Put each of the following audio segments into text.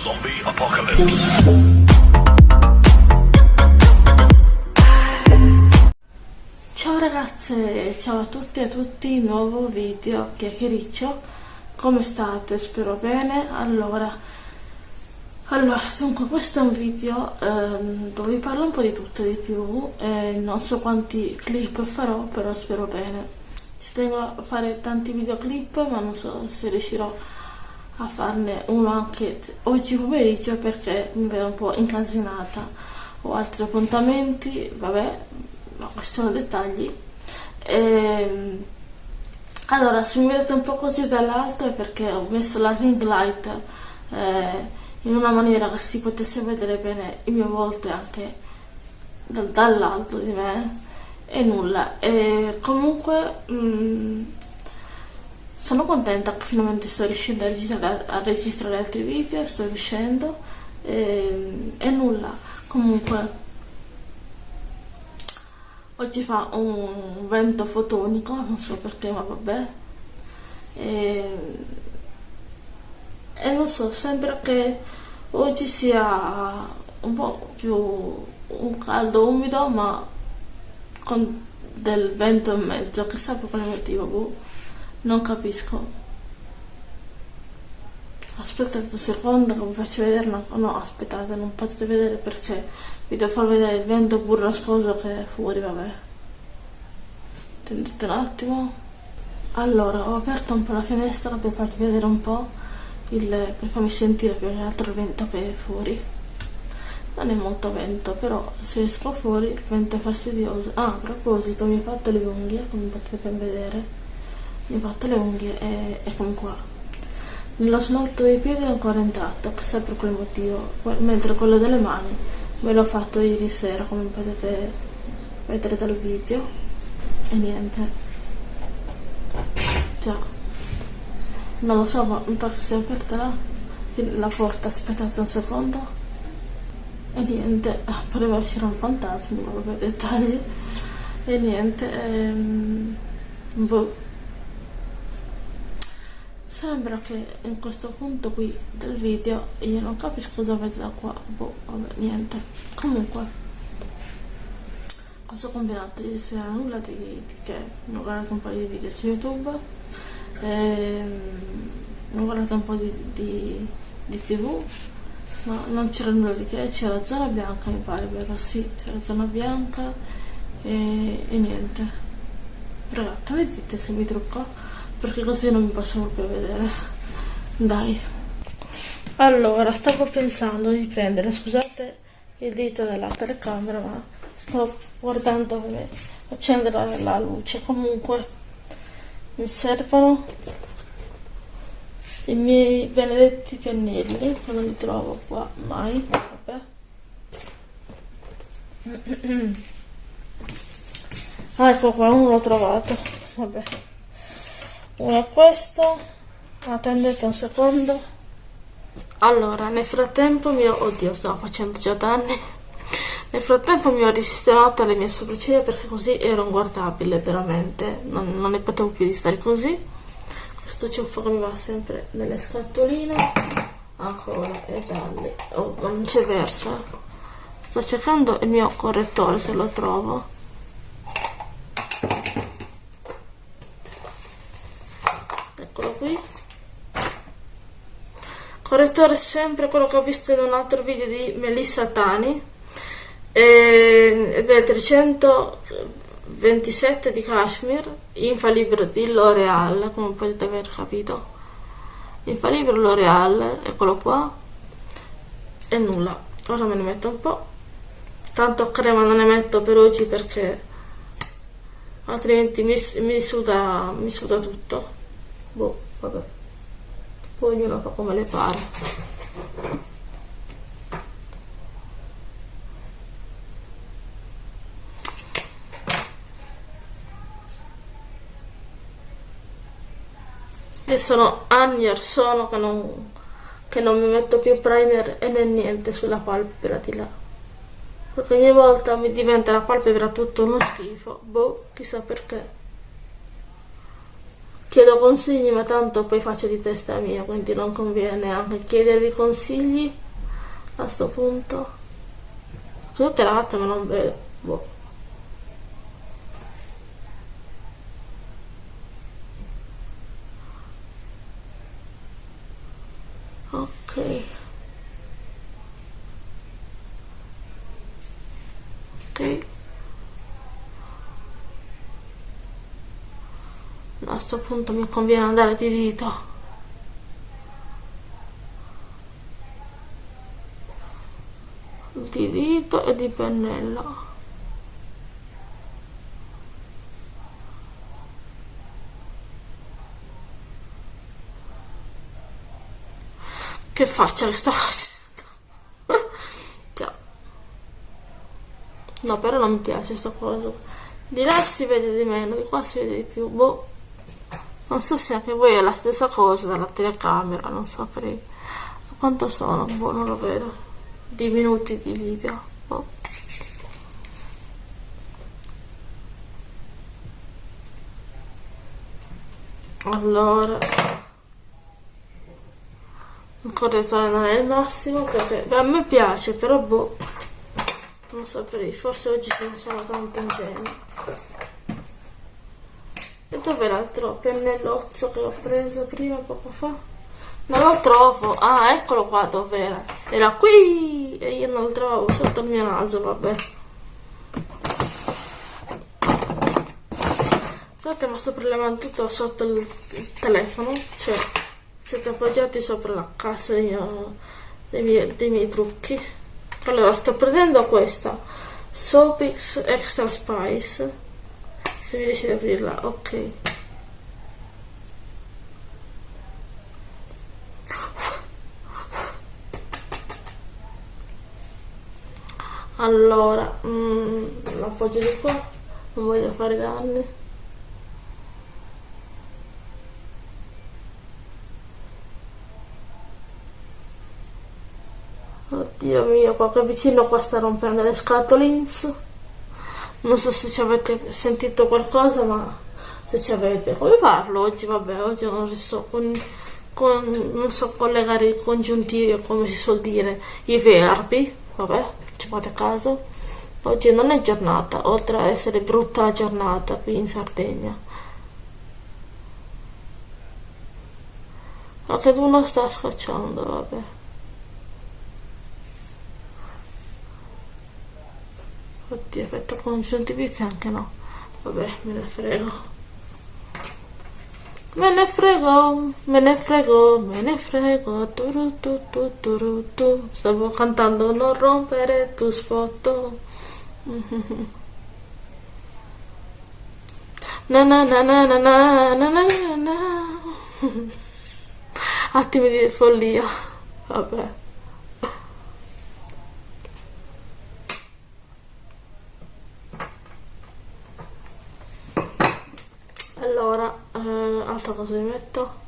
Zombie Apocalypse. Ciao ragazze, ciao a tutti e a tutti, nuovo video chiacchiericcio, come state? Spero bene, allora, allora dunque questo è un video ehm, dove vi parlo un po' di tutto e di più, eh, non so quanti clip farò, però spero bene, ci tengo a fare tanti videoclip ma non so se riuscirò a farne uno anche oggi pomeriggio perché mi vedo un po' incasinata. Ho altri appuntamenti vabbè ma questi sono dettagli. E, ehm, allora se mi vedete un po' così dall'alto è perché ho messo la ring light eh, in una maniera che si potesse vedere bene il mio volto anche dall'alto di me e nulla. E comunque mh, mm, sono contenta che finalmente sto riuscendo a registrare, a registrare altri video, sto riuscendo e, e nulla, comunque oggi fa un vento fotonico, non so perché ma vabbè e, e non so, sembra che oggi sia un po' più un caldo umido ma con del vento in mezzo, chissà per quale motivo, boh. Non capisco. Aspettate un secondo che vi faccio vedere una... No, aspettate, non potete vedere perché vi devo far vedere il vento burrascoso che è fuori, vabbè. Attendete un attimo. Allora, ho aperto un po' la finestra per farvi vedere un po' il... per farmi sentire più che altro il vento che è fuori. Non è molto vento, però se esco fuori il vento è fastidioso. Ah, a proposito, mi ho fatto le unghie, come potete ben vedere mi ho le unghie e, e come qua. Lo smalto dei piedi è ancora intatto per quel motivo mentre quello delle mani me l'ho fatto ieri sera come potete vedere dal video. E niente. Già. Non lo so ma mi pare che sia aperta la, la porta aspettate un secondo. E niente. Ah, poteva essere un fantasma ma vabbè dettagli. E niente ehm, boh Sembra che in questo punto qui del video io non capisco cosa vedo da qua, boh, vabbè, niente. Comunque, cosa ho combinato ieri sera? Nulla di, di che, ho guardato un po' di video su YouTube, ehm, ho guardato un po' di, di, di tv, ma non c'era nulla di che, c'era zona bianca mi pare, vero? Sì, c'era zona bianca e, e niente. Raga, che ne dite se mi trucco? Perché così non mi posso proprio vedere. Dai. Allora stavo pensando di prendere scusate il dito della telecamera ma sto guardando come accendere la luce. Comunque mi servono i miei benedetti pennelli che non li trovo qua mai vabbè. Ah, ecco qua uno l'ho trovato. Vabbè una questo attendete un secondo. Allora nel frattempo mio oddio stavo facendo già danni. Nel frattempo mi ho risistemato le mie sopracciglia perché così ero inguardabile veramente. Non, non ne potevo più di stare così. Questo ciuffo che mi va sempre nelle scatoline. Ancora e dalle oh, non c'è verso sto cercando il mio correttore se lo trovo correttore sempre quello che ho visto in un altro video di Melissa Tani ed è il 327 di Kashmir infalibile di L'Oreal come potete aver capito. Infalibile L'Oreal eccolo qua e nulla. Ora me ne metto un po' tanto crema non ne metto per oggi perché altrimenti mi, mi, suda, mi suda tutto. Boh vabbè ognuno fa come le pare. E sono anni or sono che non, che non mi metto più primer e né niente sulla palpebra di là. Perché ogni volta mi diventa la palpebra tutto uno schifo boh chissà perché chiedo consigli ma tanto poi faccio di testa mia quindi non conviene anche chiedervi consigli a sto punto tutte ragazze ma non vedo boh. ok ok a questo punto mi conviene andare di dito di dito e di pennello che faccia che sto facendo Ciao. no però non mi piace sta cosa di là si vede di meno di qua si vede di più boh non so se anche voi è la stessa cosa dalla telecamera non saprei quanto sono? Boh non lo vedo. Di minuti di video boh. allora. Il correttore non è il massimo perché a me piace però boh. Non saprei forse oggi ce ne sono tanto ingenio e dove l'altro pennellozzo che ho preso prima poco fa? Non lo trovo. Ah, eccolo qua dove era. Era qui e io non lo trovo sotto il mio naso, vabbè. Scusate, ma sto prelevando tutto sotto il, telefono. Cioè, siete appoggiati sopra la cassa dei, dei, miei, dei miei trucchi. Allora, sto prendendo questa. Sopix Extra Spice se mi riesci ad aprirla ok. Allora mm, l'appoggio di qua non voglio fare danni. Oddio mio qua che vicino qua sta rompendo le scatolins non so se ci avete sentito qualcosa ma se ci avete come parlo oggi? Vabbè oggi non riesco con, con, non so collegare i congiuntivi come si suol dire i verbi vabbè ci fate caso. Oggi non è giornata oltre a essere brutta la giornata qui in Sardegna. Anche uno sta scocciando vabbè Oddio, effetto congiuntivizia anche no. Vabbè, me ne frego. Me ne frego, me ne frego, me ne frego. Turu, tu, tu, turu, tu. Stavo cantando non rompere tu sfoto. Na na na na na na na na na Attimi di follia. Vabbè. allora altra cosa mi metto?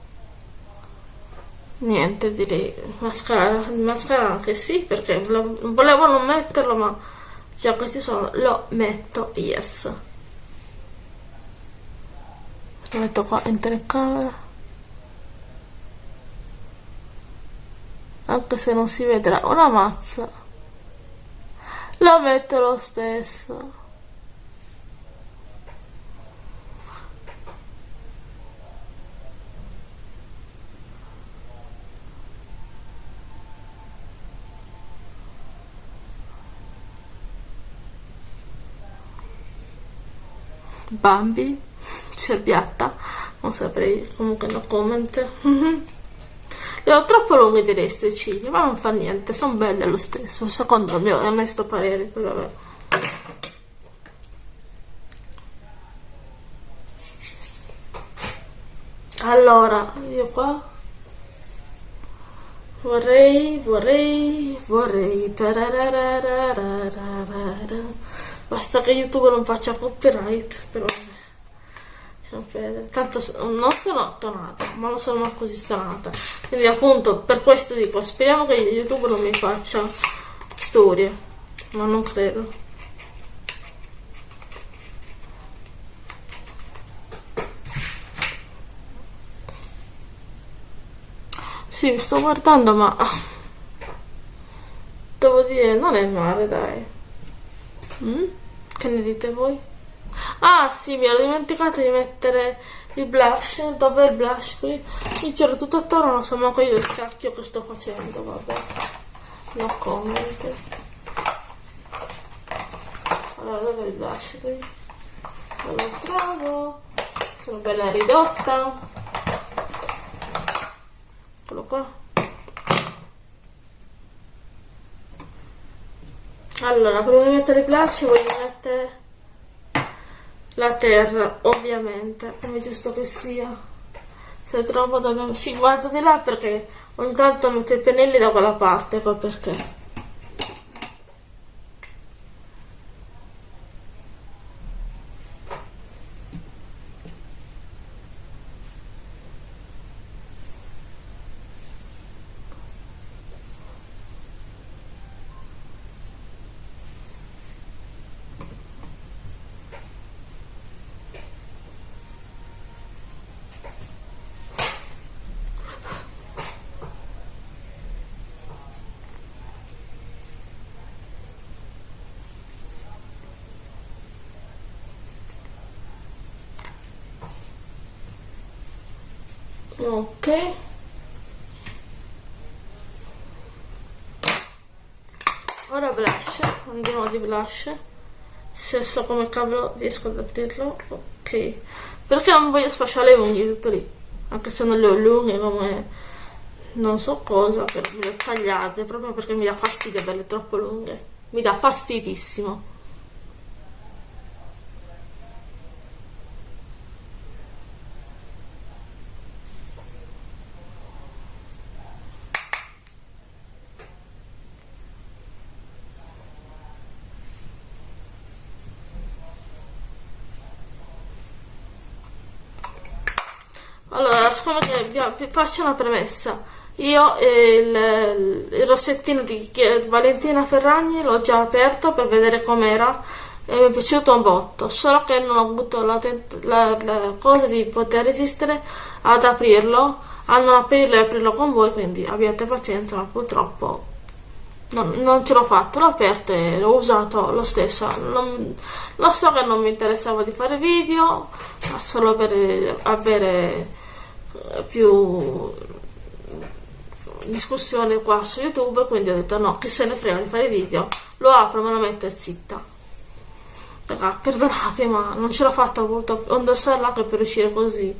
Niente direi. Mascara mascara anche sì perché volevo non metterlo ma già questi sono lo metto yes. Lo metto qua in telecamera. Anche se non si vedrà una mazza. Lo metto lo stesso Bambi, cerbiatta, non saprei, comunque no comment. Le ho troppo lunghe di le ciglia, ma non fa niente, sono belle lo stesso, secondo il mio onesto parere, vabbè. Allora, io qua vorrei, vorrei, vorrei, Basta che YouTube non faccia copyright, però tanto non sono tonata, ma non sono così stonata. Quindi appunto per questo dico, speriamo che YouTube non mi faccia storie, ma non credo. sì mi sto guardando ma devo dire non è male dai mm? Che ne dite voi? ah sì mi ero dimenticata di mettere il blush dov'è il blush qui? Mi c'era tutto attorno non so manco io il cacchio che sto facendo vabbè. No comment. Allora dov'è il blush qui? Non lo trovo. Sono bella ridotta. Eccolo qua allora di mettere il blush voglio mettere la terra ovviamente come giusto che sia. Se trovo dobbiamo sì guarda di là perché ogni tanto metto i pennelli da quella parte ecco perché ok ora blush andiamo di blush. Se so come cavolo riesco ad aprirlo ok. Perché non voglio sfasciare le unghie tutto lì. Anche se non le ho lunghe come non so cosa per le ho tagliate proprio perché mi dà fastidio averle troppo lunghe. Mi dà fastidissimo Allora, siccome che faccio una premessa, io il, il rossettino di Valentina Ferragni l'ho già aperto per vedere com'era e mi è piaciuto un botto, solo che non ho avuto la, la, la cosa di poter resistere ad aprirlo, a non aprirlo e aprirlo con voi, quindi abbiate pazienza, ma purtroppo non, non ce l'ho fatto, l'ho aperto e l'ho usato lo stesso. Non, lo so che non mi interessava di fare video, ma solo per avere più discussione qua su youtube quindi ho detto no che se ne frega di fare video lo apro me lo metto e zitta. Raga, perdonate ma non ce l'ho fatta ho voluto indossarla anche per uscire così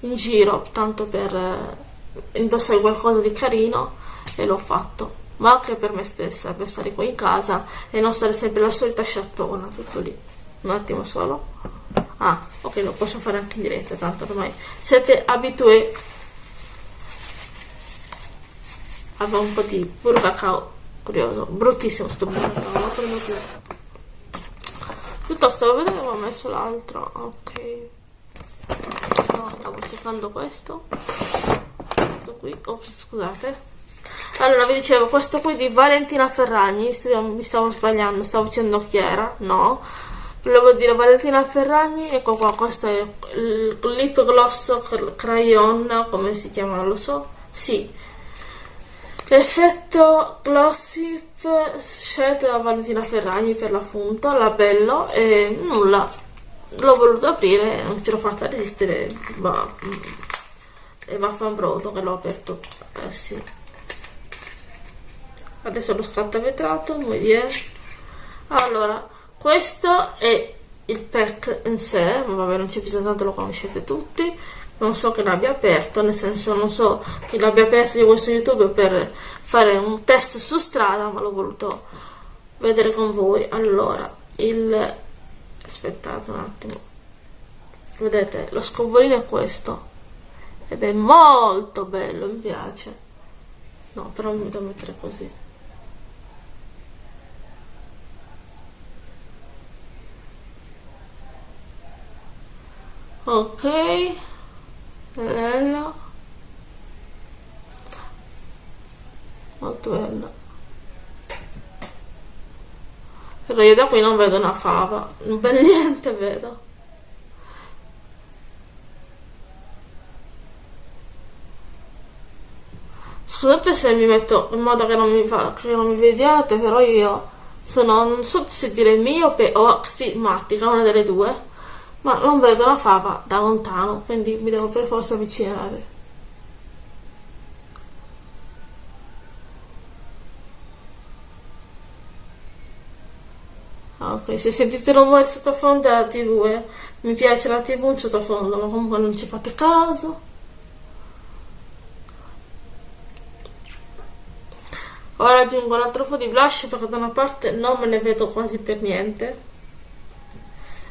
in giro tanto per eh, indossare qualcosa di carino e l'ho fatto. Ma anche per me stessa per stare qua in casa e non stare sempre la solita sciattona tutto lì. Un attimo solo ah ok lo posso fare anche in diretta tanto ormai siete abituati aveva un po' di burro cacao curioso bruttissimo sto burro cacao piuttosto vedere ho messo l'altro ok. No stavo cercando questo. Questo qui ops scusate. Allora vi dicevo questo qui di Valentina Ferragni mi stavo sbagliando stavo dicendo chi era no volevo dire Valentina Ferragni ecco qua questo è il lip gloss crayon come si chiama lo so. Sì. L'effetto glossy scelto da Valentina Ferragni per l'appunto labello e nulla. L'ho voluto aprire non ce l'ho fatta resistere ma e vaffanbrodo che l'ho aperto eh sì. Adesso lo scatto vetrato muy bien. Allora questo è il pack in sé, vabbè non c'è bisogno tanto lo conoscete tutti, non so che l'abbia aperto, nel senso non so che l'abbia aperto di questo YouTube per fare un test su strada, ma l'ho voluto vedere con voi. Allora, il... aspettate un attimo, vedete, lo scovolino è questo, ed è molto bello, mi piace. No, però mi devo mettere così. Ok. Bello molto bello però io da qui non vedo una fava. Non per niente vedo. Scusate se mi metto in modo che non mi, fa, che non mi vediate però io sono non so se dire miope o stigmatica una delle due ma non vedo la fava da lontano quindi mi devo per forza avvicinare Ah, ok, se sentite rumore sottofondo è la tv, eh. mi piace la tv in sottofondo, ma comunque non ci fate caso. Ora aggiungo l'altro po' di blush perché da una parte non me ne vedo quasi per niente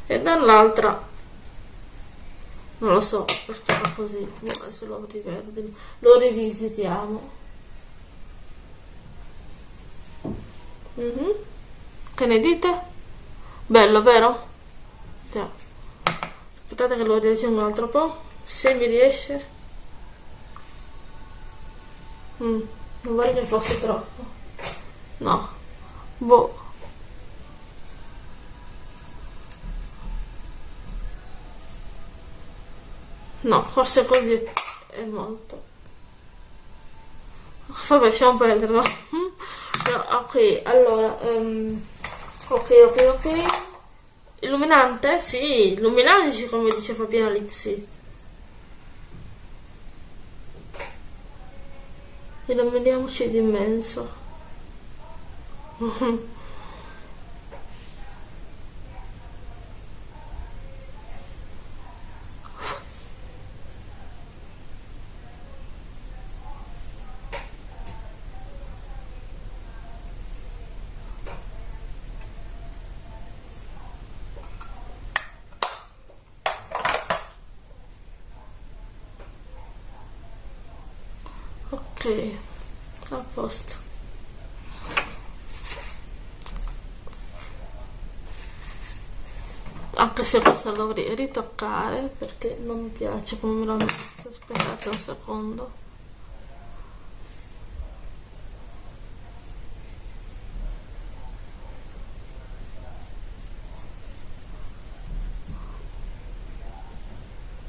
e dall'altra non lo so perché fa così, adesso lo rivedo, lo rivisitiamo. Mm -hmm. Che ne dite? Bello, vero? Già. Aspettate che lo riaggiungo un altro po'. Se mi riesce. Mm, non vorrei che fosse troppo. No. Boh. No, forse così è molto. Vabbè, lasciamo perderlo. ok, allora... Um, Ok, ok, ok. Illuminante? Sì, illuminandoci come dice Fabiana Lizzi. Illuminiamoci di immenso. a posto. Anche se questo lo dovrei ritoccare perché non mi piace come me l'ho messo aspettate un secondo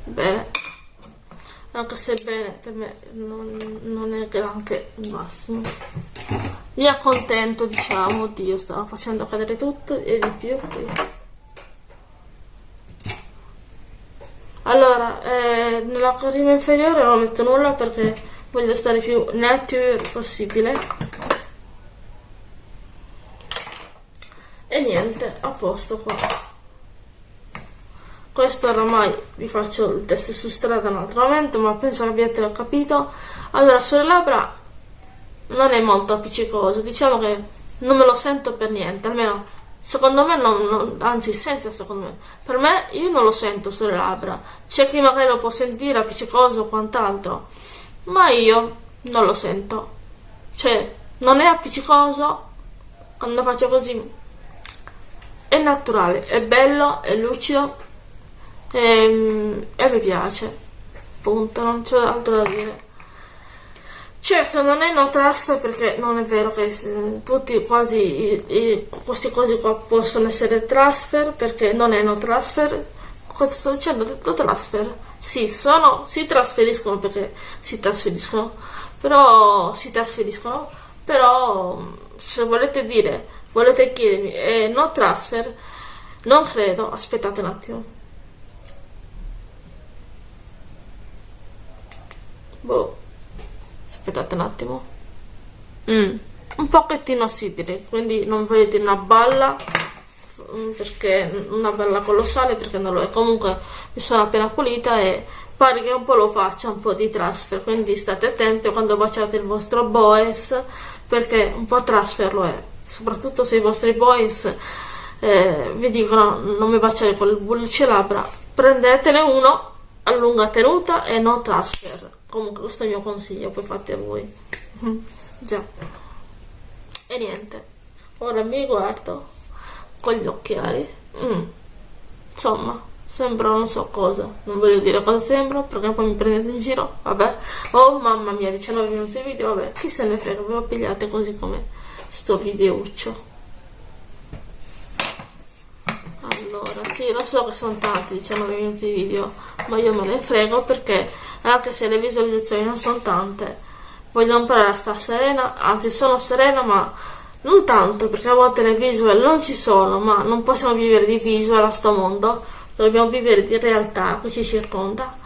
bene anche se bene per me non, non è granché il massimo. Mi accontento diciamo oddio stavo facendo cadere tutto e di più qui. allora eh, nella corrima inferiore non metto nulla perché voglio stare più nature possibile. E niente a posto qua questo oramai vi faccio il test su strada un altro momento ma penso che abbiate capito. Allora sulle labbra non è molto appiccicoso diciamo che non me lo sento per niente almeno secondo me non, non, anzi senza secondo me. Per me io non lo sento sulle labbra. C'è chi magari lo può sentire appiccicoso o quant'altro ma io non lo sento. Cioè non è appiccicoso quando faccio così è naturale è bello è lucido e, ehm, e mi piace. Punto non c'è altro da dire. Certo non è no transfer perché non è vero che tutti quasi i, i, queste cose qua possono essere transfer perché non è no transfer cosa sto dicendo? No transfer. Sì, sono, si trasferiscono perché si trasferiscono. Però si trasferiscono. Però se volete dire volete chiedermi è no transfer? Non credo. Aspettate un attimo boh. Aspettate un attimo. Mm. un pochettino direi quindi non dire una balla mm, perché una bella colossale perché non lo è. Comunque mi sono appena pulita e pare che un po' lo faccia un po' di transfer quindi state attenti quando baciate il vostro boys perché un po' transfer lo è. Soprattutto se i vostri boys eh, vi dicono non mi baciare con il bullice labbra prendetene uno a lunga tenuta e no transfer comunque questo è il mio consiglio poi fate voi. Già. E niente. Ora mi guardo con gli occhiali. Mm. insomma sembra non so cosa. Non voglio dire cosa sembra perché poi mi prendete in giro. Vabbè. Oh mamma mia 19 minuti di video. Vabbè chi se ne frega ve lo pigliate così come sto videuccio allora sì lo so che sono tanti 19 minuti di video ma io me ne frego perché anche se le visualizzazioni non sono tante voglio imparare a stare serena, anzi sono serena ma non tanto perché a volte le visual non ci sono, ma non possiamo vivere di visual a sto mondo, dobbiamo vivere di realtà che ci circonda,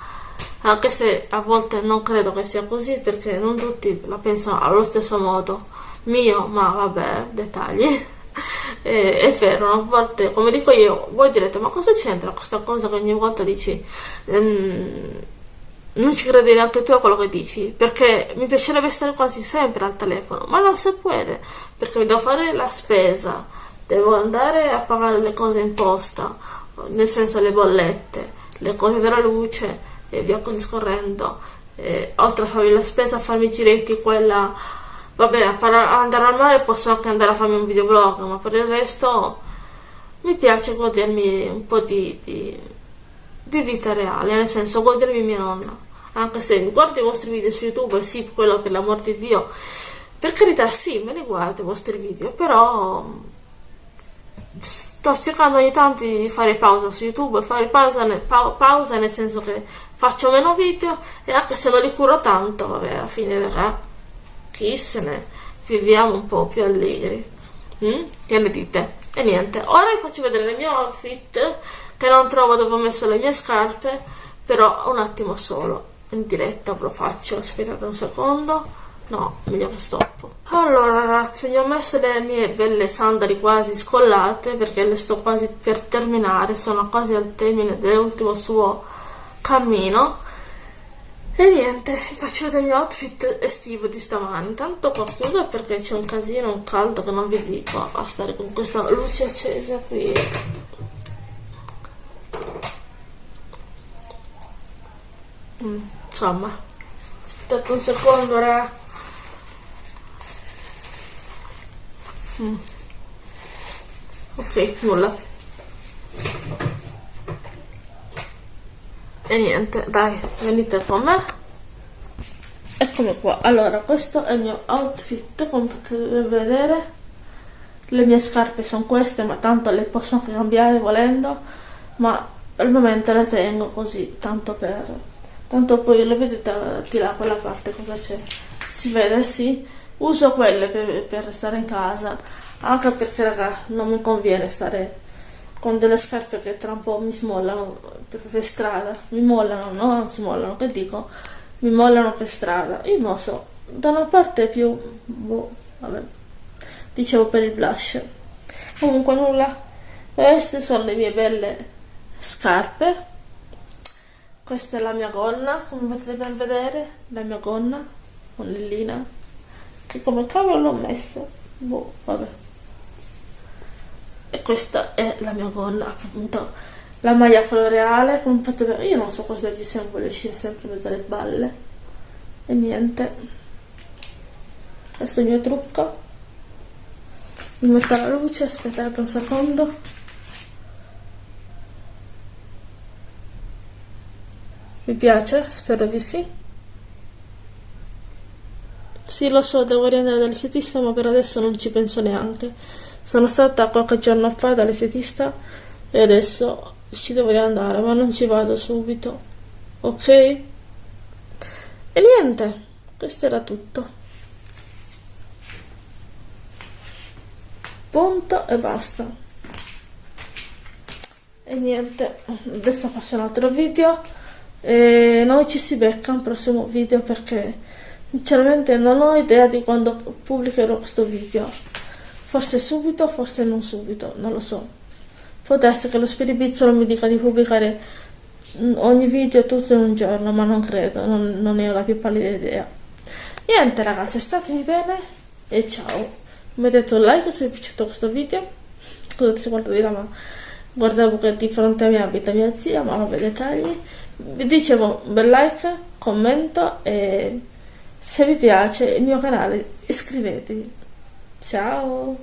anche se a volte non credo che sia così perché non tutti la pensano allo stesso modo mio, ma vabbè, dettagli. E, è vero, a volte, come dico io, voi direte, ma cosa c'entra questa cosa che ogni volta dici? Um, non ci credi neanche tu a quello che dici, perché mi piacerebbe stare quasi sempre al telefono, ma non si può, perché devo fare la spesa, devo andare a pagare le cose in posta, nel senso le bollette, le cose della luce e via così scorrendo. E, oltre a fare la spesa, a farmi giretti, quella... Vabbè, a andare al mare posso anche andare a farmi un videoblog, ma per il resto mi piace godermi un po' di, di di vita reale, nel senso godermi mia nonna. Anche se guardo i vostri video su YouTube, sì, quello per l'amor di Dio, per carità sì, me li guardo i vostri video, però sto cercando ogni tanto di fare pausa su YouTube, fare pausa nel, pa pausa nel senso che faccio meno video e anche se non li curo tanto, vabbè, alla fine eh, chi se ne viviamo un po' più allegri. Mm? Che ne dite? E niente, ora vi faccio vedere le mie outfit che non trovo dove ho messo le mie scarpe, però un attimo solo, in diretta ve lo faccio, aspettate un secondo, no, meglio stoppo. Allora ragazzi, gli ho messo le mie belle sandali quasi scollate, perché le sto quasi per terminare, sono quasi al termine dell'ultimo suo cammino, e niente, faccio vedere il mio outfit estivo di stamani. Intanto qua chiudo perché c'è un casino, un caldo che non vi dico a stare con questa luce accesa qui. Mm, insomma aspettate un secondo ra mm. ok nulla e niente dai venite con me. Eccomi qua. Allora questo è il mio outfit come potete vedere. Le mie scarpe sono queste ma tanto le posso anche cambiare volendo. Ma al momento le tengo così tanto per tanto poi lo vedete di là quella parte cosa c'è. Si vede sì. Uso quelle per, per stare in casa. Anche perché raga non mi conviene stare con delle scarpe che tra un po' mi smollano per, strada. Mi mollano no non si mollano che dico? Mi mollano per strada. Io non so. Da una parte più boh vabbè. Dicevo per il blush. Comunque nulla. Queste sono le mie belle scarpe. Questa è la mia gonna come potete ben vedere la mia gonna con lillina e come cavolo l'ho messa? Boh vabbè questa è la mia gonna appunto la maglia floreale vedere io non so cosa ci sia voglio uscire sempre in mezzo alle balle e niente questo è il mio trucco mi metto la luce aspettate un secondo Vi piace? Spero di sì. Sì, lo so, devo riandare dall'estetista, ma per adesso non ci penso neanche. Sono stata qualche giorno fa dall'estetista e adesso ci devo riandare, ma non ci vado subito. Ok? E niente, questo era tutto. Punto e basta. E niente, adesso faccio un altro video e noi ci si becca al prossimo video perché sinceramente non ho idea di quando pubblicherò questo video forse subito forse non subito non lo so. Può essere che lo spiribizzolo mi dica di pubblicare ogni video tutto in un giorno ma non credo non, non ne ho la più pallida idea. Niente ragazzi statemi bene e ciao. Mettete un like se vi è piaciuto questo video. Scusate se guardo di là ma guardavo che di fronte a me abita mia zia ma vabbè dettagli. Vi dicevo un bel like commento e se vi piace il mio canale iscrivetevi ciao